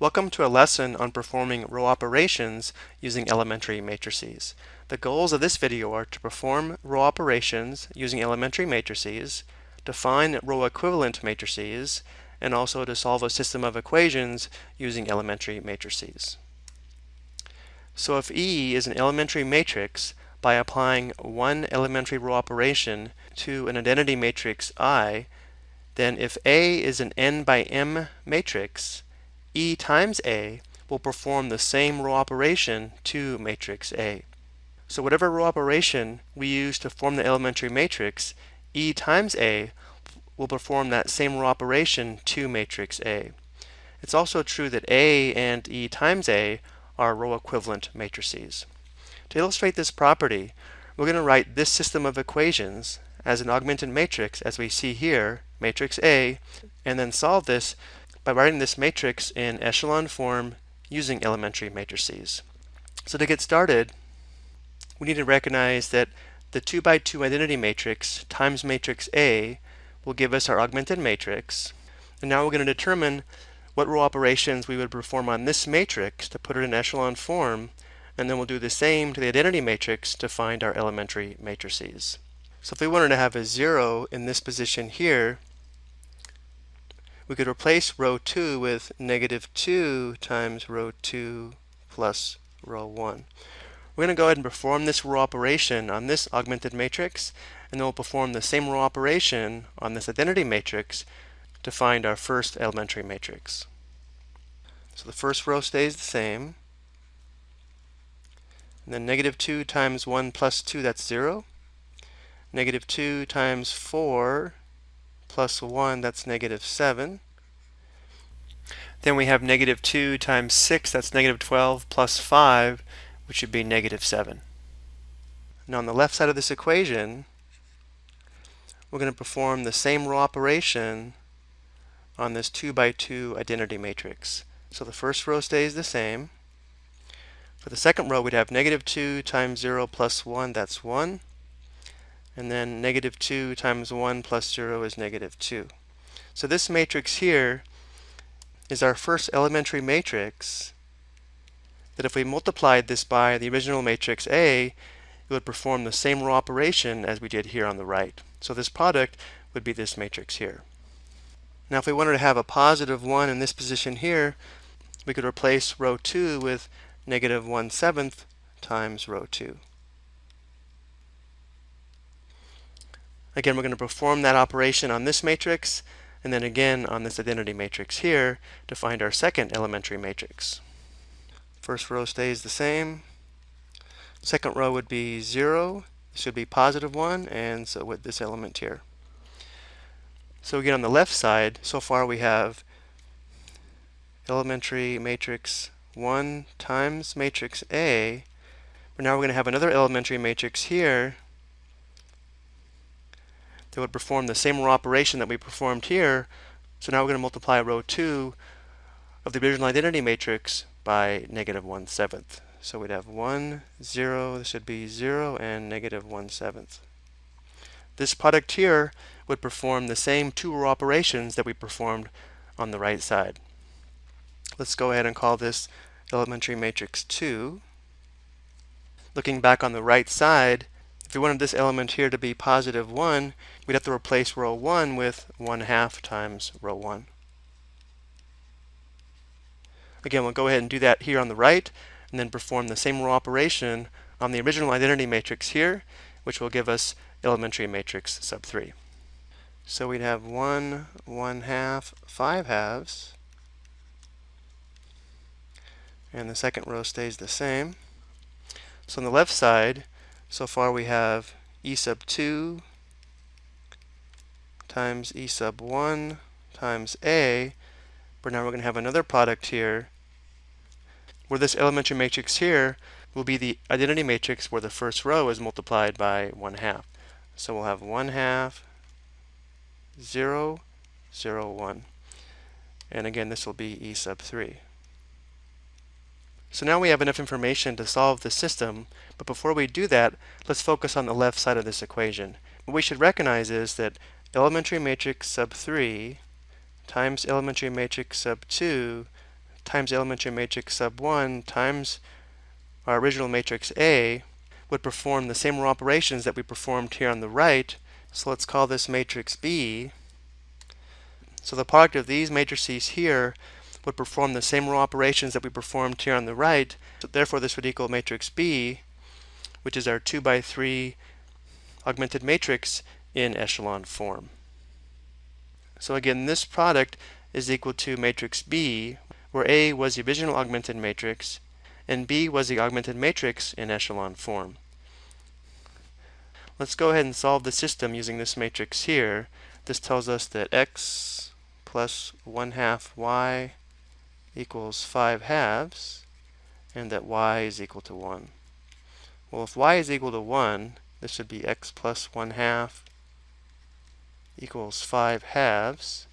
Welcome to a lesson on performing row operations using elementary matrices. The goals of this video are to perform row operations using elementary matrices, define row equivalent matrices, and also to solve a system of equations using elementary matrices. So if E is an elementary matrix, by applying one elementary row operation to an identity matrix I, then if A is an n by m matrix, E times A will perform the same row operation to matrix A. So whatever row operation we use to form the elementary matrix, E times A will perform that same row operation to matrix A. It's also true that A and E times A are row equivalent matrices. To illustrate this property, we're going to write this system of equations as an augmented matrix as we see here, matrix A, and then solve this by writing this matrix in echelon form using elementary matrices. So to get started, we need to recognize that the 2 by 2 identity matrix times matrix A will give us our augmented matrix. And now we're going to determine what row operations we would perform on this matrix to put it in echelon form, and then we'll do the same to the identity matrix to find our elementary matrices. So if we wanted to have a 0 in this position here, we could replace row 2 with negative 2 times row 2 plus row 1. We're going to go ahead and perform this row operation on this augmented matrix, and then we'll perform the same row operation on this identity matrix to find our first elementary matrix. So the first row stays the same. And then negative 2 times 1 plus 2, that's 0. Negative 2 times 4 plus 1, that's negative 7. Then we have negative 2 times 6, that's negative 12, plus 5, which would be negative 7. Now on the left side of this equation, we're going to perform the same row operation on this 2 by 2 identity matrix. So the first row stays the same. For the second row, we'd have negative 2 times 0 plus 1, that's 1 and then negative 2 times 1 plus 0 is negative 2. So this matrix here is our first elementary matrix that if we multiplied this by the original matrix A, it would perform the same row operation as we did here on the right. So this product would be this matrix here. Now if we wanted to have a positive 1 in this position here, we could replace row 2 with negative 1 seventh times row 2. Again, we're going to perform that operation on this matrix, and then again on this identity matrix here to find our second elementary matrix. First row stays the same. Second row would be 0. This would be positive 1, and so with this element here. So again, on the left side, so far we have elementary matrix 1 times matrix A. But now we're going to have another elementary matrix here that would perform the same row operation that we performed here. So now we're going to multiply row 2 of the original identity matrix by negative 1 seventh. So we'd have 1, 0, this would be 0, and negative 1 seventh. This product here would perform the same two row operations that we performed on the right side. Let's go ahead and call this elementary matrix 2. Looking back on the right side, if we wanted this element here to be positive 1, we'd have to replace row 1 with 1 half times row 1. Again, we'll go ahead and do that here on the right, and then perform the same row operation on the original identity matrix here, which will give us elementary matrix sub 3. So we'd have 1, 1 half, 5 halves, and the second row stays the same. So on the left side, so far we have e sub 2 times e sub 1 times a, but now we're going to have another product here where this elementary matrix here will be the identity matrix where the first row is multiplied by 1 half. So we'll have 1 half, 0, 0, 1. And again, this will be e sub 3. So now we have enough information to solve the system, but before we do that, let's focus on the left side of this equation. What we should recognize is that elementary matrix sub 3 times elementary matrix sub 2 times elementary matrix sub 1 times our original matrix A would perform the same operations that we performed here on the right. So let's call this matrix B. So the product of these matrices here would perform the same row operations that we performed here on the right. So therefore, this would equal matrix B, which is our 2 by 3 augmented matrix in echelon form. So again, this product is equal to matrix B, where A was the original augmented matrix, and B was the augmented matrix in echelon form. Let's go ahead and solve the system using this matrix here. This tells us that x plus 1 half y equals 5 halves, and that y is equal to 1. Well, if y is equal to 1, this would be x plus 1 half equals 5 halves.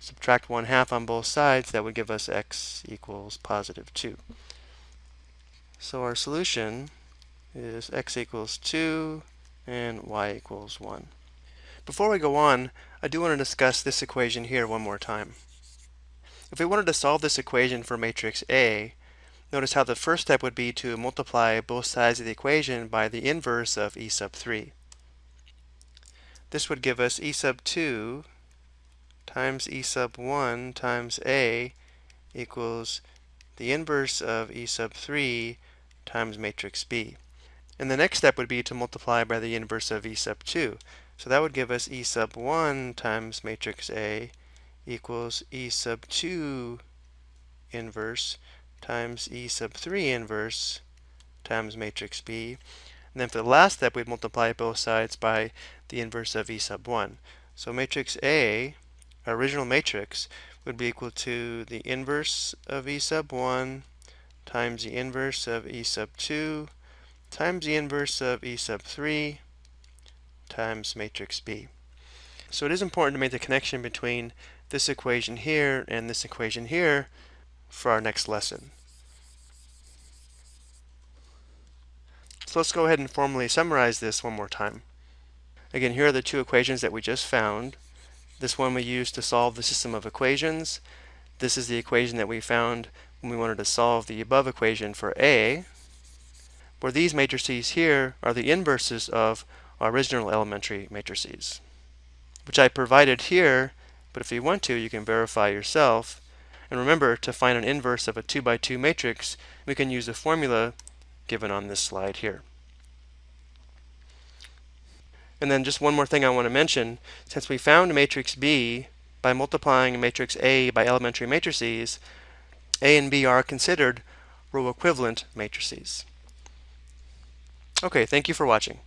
Subtract 1 half on both sides, that would give us x equals positive 2. So our solution is x equals 2 and y equals 1. Before we go on, I do want to discuss this equation here one more time. If we wanted to solve this equation for matrix A, notice how the first step would be to multiply both sides of the equation by the inverse of e sub 3. This would give us e sub 2 times e sub 1 times a equals the inverse of e sub 3 times matrix B. And the next step would be to multiply by the inverse of e sub 2. So that would give us e sub 1 times matrix A equals e sub 2 inverse times e sub 3 inverse times matrix B. And then for the last step, we'd multiply both sides by the inverse of E sub 1. So matrix A, our original matrix, would be equal to the inverse of E sub 1 times the inverse of E sub 2 times the inverse of E sub 3 times matrix B. So it is important to make the connection between this equation here and this equation here for our next lesson. So let's go ahead and formally summarize this one more time. Again, here are the two equations that we just found. This one we used to solve the system of equations. This is the equation that we found when we wanted to solve the above equation for A, where these matrices here are the inverses of our original elementary matrices, which I provided here, but if you want to, you can verify yourself. And remember, to find an inverse of a 2 by 2 matrix, we can use the formula given on this slide here. And then just one more thing I want to mention, since we found matrix B by multiplying matrix A by elementary matrices, A and B are considered row equivalent matrices. Okay, thank you for watching.